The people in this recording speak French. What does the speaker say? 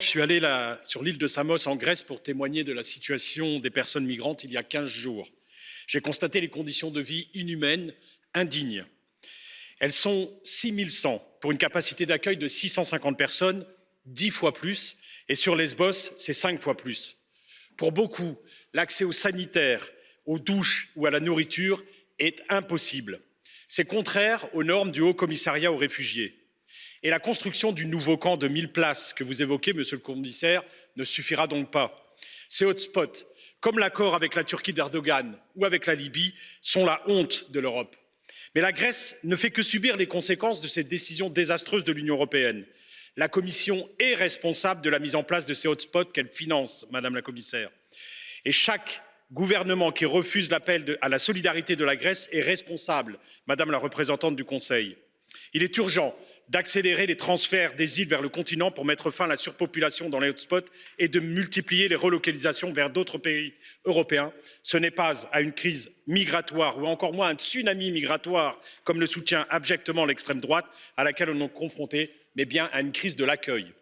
Je suis allé sur l'île de Samos en Grèce pour témoigner de la situation des personnes migrantes il y a 15 jours. J'ai constaté les conditions de vie inhumaines, indignes. Elles sont 6100 pour une capacité d'accueil de 650 personnes, 10 fois plus, et sur Lesbos, c'est 5 fois plus. Pour beaucoup, l'accès aux sanitaires, aux douches ou à la nourriture est impossible. C'est contraire aux normes du Haut Commissariat aux réfugiés. Et la construction du nouveau camp de 1000 places que vous évoquez, monsieur le commissaire, ne suffira donc pas. Ces hotspots, comme l'accord avec la Turquie d'Erdogan ou avec la Libye, sont la honte de l'Europe. Mais la Grèce ne fait que subir les conséquences de cette décision désastreuse de l'Union européenne. La Commission est responsable de la mise en place de ces hotspots qu'elle finance, Madame la Commissaire. Et chaque gouvernement qui refuse l'appel à la solidarité de la Grèce est responsable, Madame la représentante du Conseil. Il est urgent d'accélérer les transferts des îles vers le continent pour mettre fin à la surpopulation dans les hotspots et de multiplier les relocalisations vers d'autres pays européens. Ce n'est pas à une crise migratoire ou encore moins à un tsunami migratoire, comme le soutient abjectement l'extrême droite, à laquelle on est confronté, mais bien à une crise de l'accueil.